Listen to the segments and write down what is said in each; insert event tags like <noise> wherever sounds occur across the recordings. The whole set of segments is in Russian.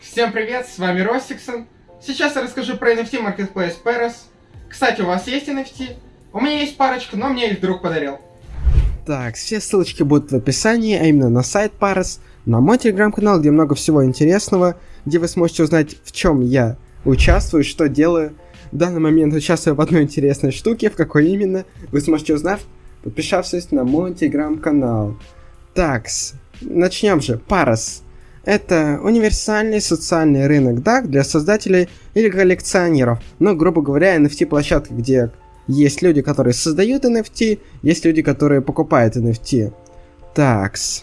Всем привет, с вами Ростиксон. Сейчас я расскажу про NFT Marketplace Paris. Кстати, у вас есть NFT? У меня есть парочка, но мне их друг подарил. Так, все ссылочки будут в описании, а именно на сайт Paris, на мой телеграм-канал, где много всего интересного, где вы сможете узнать, в чем я участвую, что делаю. В данный момент участвую в одной интересной штуке, в какой именно, вы сможете узнать, подписавшись на мой телеграм-канал. Так, начнем же. Paris. Это универсальный социальный рынок DAG для создателей или коллекционеров. Но, грубо говоря, NFT-площадка, где есть люди, которые создают NFT, есть люди, которые покупают NFT. Такс.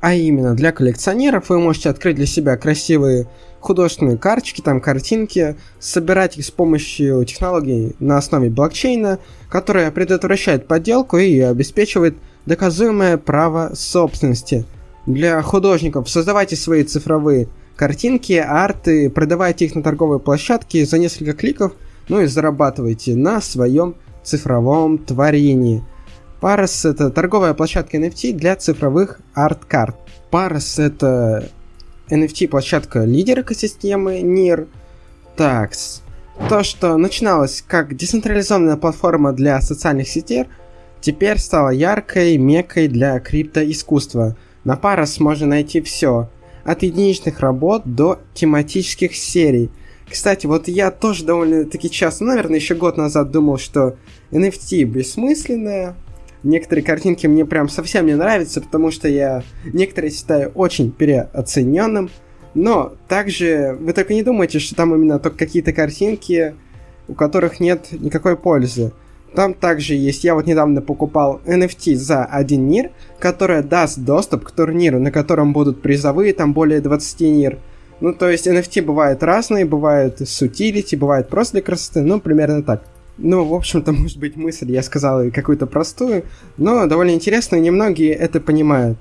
А именно, для коллекционеров вы можете открыть для себя красивые художественные карточки, там картинки, собирать их с помощью технологий на основе блокчейна, которая предотвращает подделку и обеспечивает доказуемое право собственности – для художников создавайте свои цифровые картинки, арты, продавайте их на торговой площадке за несколько кликов, ну и зарабатывайте на своем цифровом творении. Paras это торговая площадка NFT для цифровых арт-карт. Paras это NFT площадка лидер экосистемы NIR. Такс. То, что начиналось как децентрализованная платформа для социальных сетей, теперь стало яркой мекой для криптоискусства – на Paras можно найти все, от единичных работ до тематических серий. Кстати, вот я тоже довольно-таки часто, наверное, еще год назад думал, что NFT бессмысленная. Некоторые картинки мне прям совсем не нравятся, потому что я некоторые считаю очень переоцененным. Но также вы только не думайте, что там именно только какие-то картинки, у которых нет никакой пользы. Там также есть, я вот недавно покупал NFT за один нир, которая даст доступ к турниру, на котором будут призовые, там более 20 нир. Ну, то есть NFT бывают разные, бывают с утилити, бывают просто для красоты, ну, примерно так. Ну, в общем-то, <laughs> может быть, мысль я сказал какую-то простую, но довольно интересную, немногие это понимают.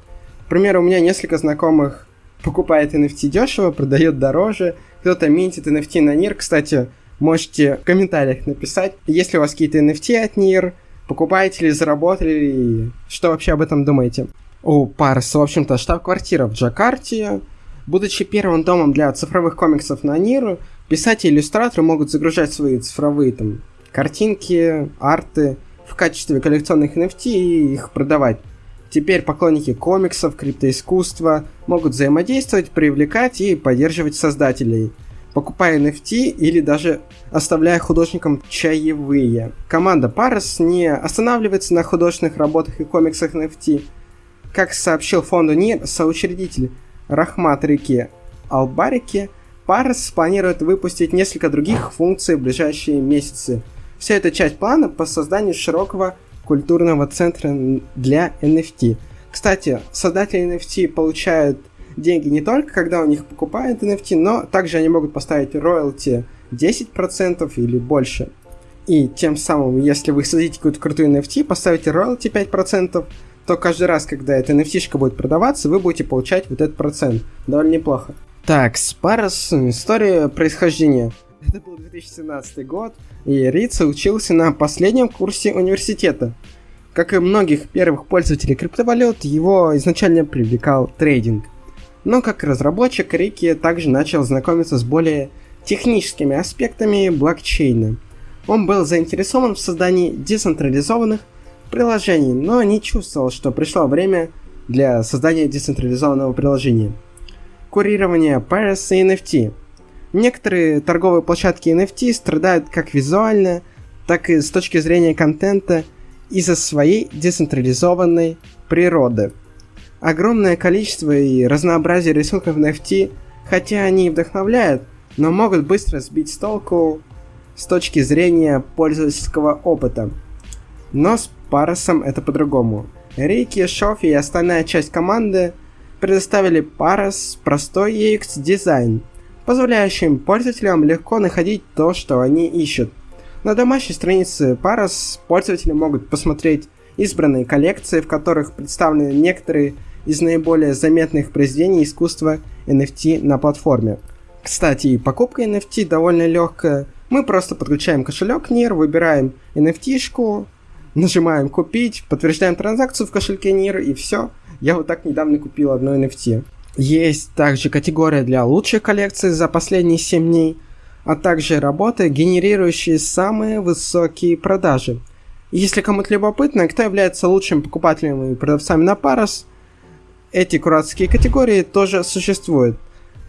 Примеру, у меня несколько знакомых покупает NFT дешево, продает дороже, кто-то минтит NFT на NIR. Кстати, Можете в комментариях написать, если у вас какие-то NFT от NIR, покупаете ли, заработали ли, что вообще об этом думаете. У Парс, в общем-то, штаб-квартира в Джакарте. Будучи первым домом для цифровых комиксов на NIR, писатели и иллюстраторы могут загружать свои цифровые там картинки, арты в качестве коллекционных NFT и их продавать. Теперь поклонники комиксов, криптоискусства могут взаимодействовать, привлекать и поддерживать создателей – покупая NFT или даже оставляя художникам чаевые. Команда Paras не останавливается на художественных работах и комиксах NFT. Как сообщил фонду НИР соучредитель Рахмат Реки Албарики, Paras планирует выпустить несколько других функций в ближайшие месяцы. Вся эта часть плана по созданию широкого культурного центра для NFT. Кстати, создатели NFT получают деньги не только когда у них покупают NFT, но также они могут поставить роялти 10% или больше. И тем самым, если вы создадите какую-то крутую NFT, поставите роялти 5%, то каждый раз, когда эта NFT будет продаваться, вы будете получать вот этот процент. Довольно неплохо. Так, Спарос, история происхождения. Это был 2017 год, и Рица учился на последнем курсе университета. Как и многих первых пользователей криптовалют, его изначально привлекал трейдинг. Но как разработчик Рики также начал знакомиться с более техническими аспектами блокчейна. Он был заинтересован в создании децентрализованных приложений, но не чувствовал, что пришло время для создания децентрализованного приложения. Курирование Paris и NFT. Некоторые торговые площадки NFT страдают как визуально, так и с точки зрения контента из-за своей децентрализованной природы – огромное количество и разнообразие рисунков NFT, хотя они и вдохновляют, но могут быстро сбить с толку с точки зрения пользовательского опыта. Но с Парасом это по-другому. Рики, Шофи и остальная часть команды предоставили Парас простой UX дизайн, позволяющий пользователям легко находить то, что они ищут. На домашней странице Парас пользователи могут посмотреть избранные коллекции, в которых представлены некоторые из наиболее заметных произведений искусства NFT на платформе. Кстати, покупка NFT довольно легкая. Мы просто подключаем кошелек NIR, выбираем NFT-шку, нажимаем купить, подтверждаем транзакцию в кошельке NIR и все. Я вот так недавно купил одно NFT. Есть также категория для лучших коллекций за последние 7 дней, а также работы, генерирующие самые высокие продажи. Если кому-то любопытно, кто является лучшим покупателем и продавцами на Paras, эти кураторские категории тоже существуют.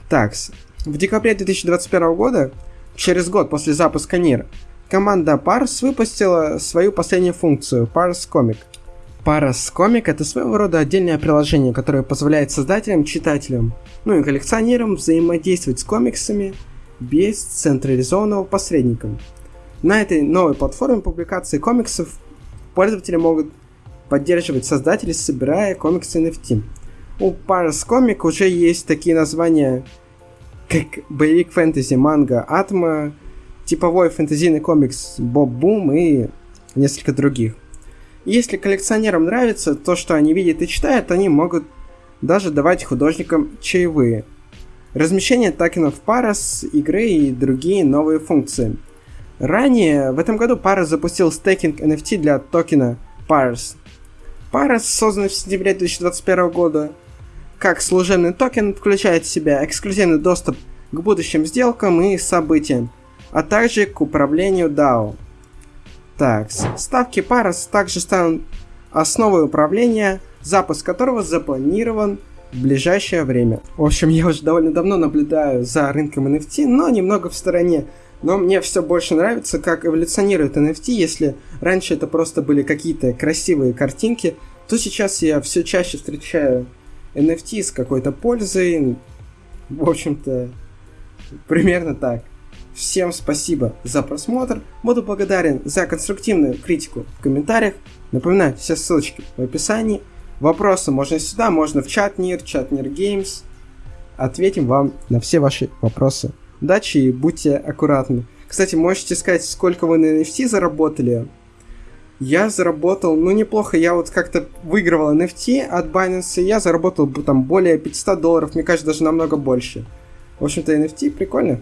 Так, в декабре 2021 года, через год после запуска NIR, команда Paras выпустила свою последнюю функцию Paras Comic. Paras Comic это своего рода отдельное приложение, которое позволяет создателям, читателям, ну и коллекционерам взаимодействовать с комиксами без централизованного посредника. На этой новой платформе публикации комиксов пользователи могут поддерживать создателей, собирая комиксы NFT. У Paras Comic уже есть такие названия, как боевик фэнтези манга Атма, типовой фэнтезийный комикс Боб Бум и несколько других. Если коллекционерам нравится то, что они видят и читают, они могут даже давать художникам чаевые. Размещение токенов Paras, игры и другие новые функции. Ранее в этом году Paras запустил стейкинг NFT для токена Paras. Paras создан в сентябре 2021 года как служебный токен включает в себя эксклюзивный доступ к будущим сделкам и событиям, а также к управлению DAO. Так, ставки Paras также станут основой управления, запуск которого запланирован в ближайшее время. В общем, я уже довольно давно наблюдаю за рынком NFT, но немного в стороне. Но мне все больше нравится, как эволюционирует NFT. Если раньше это просто были какие-то красивые картинки, то сейчас я все чаще встречаю NFT с какой-то пользой. В общем-то, примерно так. Всем спасибо за просмотр. Буду благодарен за конструктивную критику в комментариях. Напоминаю, все ссылочки в описании. Вопросы можно сюда, можно в чат НИР, чат НИР Геймс. Ответим вам на все ваши вопросы. Удачи и будьте аккуратны. Кстати, можете сказать, сколько вы на NFT заработали? Я заработал, ну неплохо, я вот как-то выигрывал NFT от Binance, я заработал там более 500 долларов, мне кажется, даже намного больше. В общем-то, NFT прикольно.